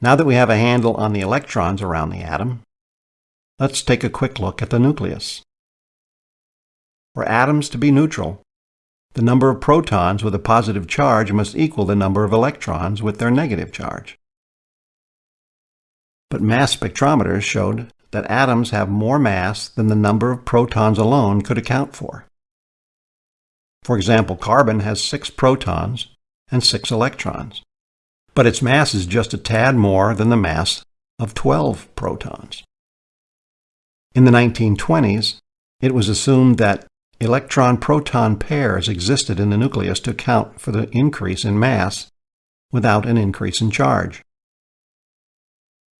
Now that we have a handle on the electrons around the atom, let's take a quick look at the nucleus. For atoms to be neutral, the number of protons with a positive charge must equal the number of electrons with their negative charge. But mass spectrometers showed that atoms have more mass than the number of protons alone could account for. For example, carbon has six protons and six electrons but its mass is just a tad more than the mass of 12 protons. In the 1920s, it was assumed that electron-proton pairs existed in the nucleus to account for the increase in mass without an increase in charge.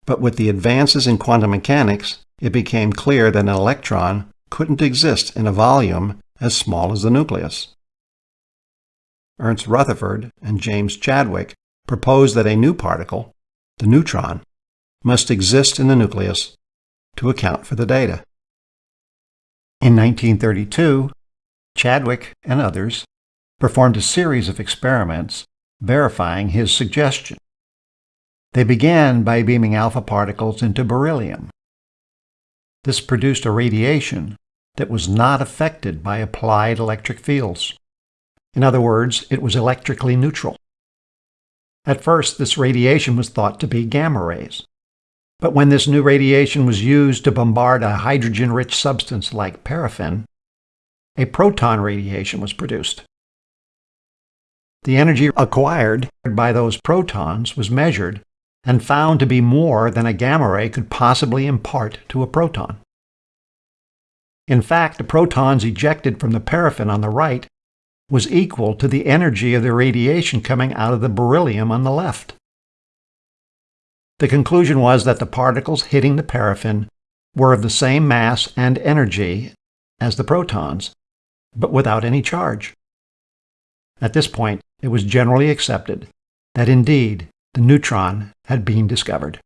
But with the advances in quantum mechanics, it became clear that an electron couldn't exist in a volume as small as the nucleus. Ernst Rutherford and James Chadwick proposed that a new particle, the neutron, must exist in the nucleus to account for the data. In 1932, Chadwick and others performed a series of experiments verifying his suggestion. They began by beaming alpha particles into beryllium. This produced a radiation that was not affected by applied electric fields. In other words, it was electrically neutral. At first, this radiation was thought to be gamma rays. But when this new radiation was used to bombard a hydrogen-rich substance like paraffin, a proton radiation was produced. The energy acquired by those protons was measured and found to be more than a gamma ray could possibly impart to a proton. In fact, the protons ejected from the paraffin on the right was equal to the energy of the radiation coming out of the beryllium on the left. The conclusion was that the particles hitting the paraffin were of the same mass and energy as the protons, but without any charge. At this point, it was generally accepted that indeed the neutron had been discovered.